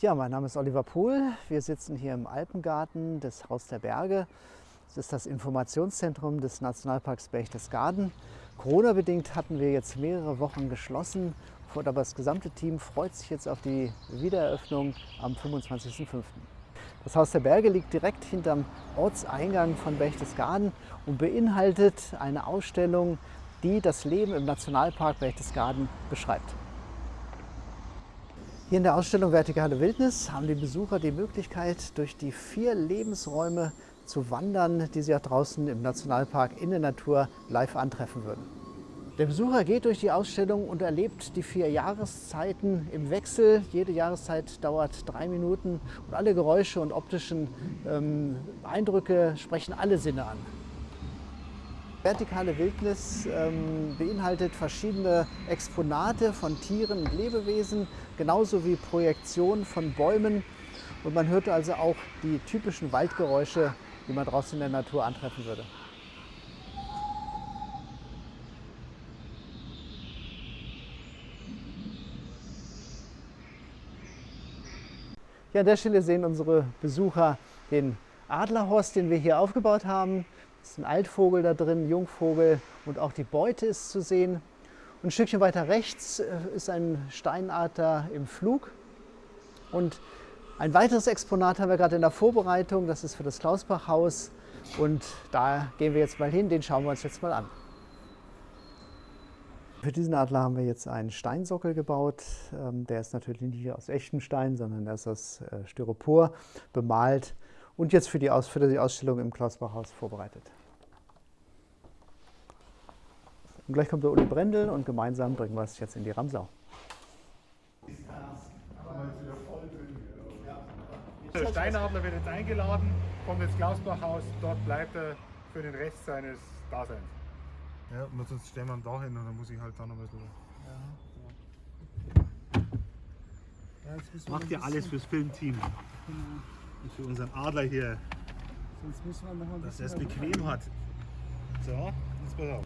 Ja, mein Name ist Oliver Pohl. Wir sitzen hier im Alpengarten des Haus der Berge. Das ist das Informationszentrum des Nationalparks Berchtesgaden. Corona-bedingt hatten wir jetzt mehrere Wochen geschlossen, aber das gesamte Team freut sich jetzt auf die Wiedereröffnung am 25.05. Das Haus der Berge liegt direkt hinterm Ortseingang von Berchtesgaden und beinhaltet eine Ausstellung, die das Leben im Nationalpark Berchtesgaden beschreibt. Hier in der Ausstellung Vertikale Wildnis haben die Besucher die Möglichkeit, durch die vier Lebensräume zu wandern, die sie auch draußen im Nationalpark in der Natur live antreffen würden. Der Besucher geht durch die Ausstellung und erlebt die vier Jahreszeiten im Wechsel. Jede Jahreszeit dauert drei Minuten und alle Geräusche und optischen ähm, Eindrücke sprechen alle Sinne an. Vertikale Wildnis ähm, beinhaltet verschiedene Exponate von Tieren und Lebewesen, genauso wie Projektionen von Bäumen. Und man hört also auch die typischen Waldgeräusche, die man draußen in der Natur antreffen würde. Ja, an der Stelle sehen unsere Besucher den Adlerhorst, den wir hier aufgebaut haben. Ist ein Altvogel da drin, Jungvogel und auch die Beute ist zu sehen. Und ein Stückchen weiter rechts äh, ist ein Steinadler im Flug. Und ein weiteres Exponat haben wir gerade in der Vorbereitung, das ist für das Klausbachhaus. Und da gehen wir jetzt mal hin, den schauen wir uns jetzt mal an. Für diesen Adler haben wir jetzt einen Steinsockel gebaut. Ähm, der ist natürlich nicht aus echtem Stein, sondern der ist aus äh, Styropor bemalt und jetzt für die, Aus für die Ausstellung im Klausbachhaus vorbereitet. Und gleich kommt der Uli Brendel und gemeinsam bringen wir es jetzt in die Ramsau. Der Steinadler wird jetzt eingeladen, kommt ins Klausbachhaus, dort bleibt er für den Rest seines Daseins. Ja, und sonst stellen wir ihn da hin und dann muss ich halt da noch ein bisschen. Ja, ja. Macht ja alles fürs Filmteam. Genau. Und für unseren Adler hier. Sonst müssen wir noch ein dass er es bequem hat. So, jetzt pass auf.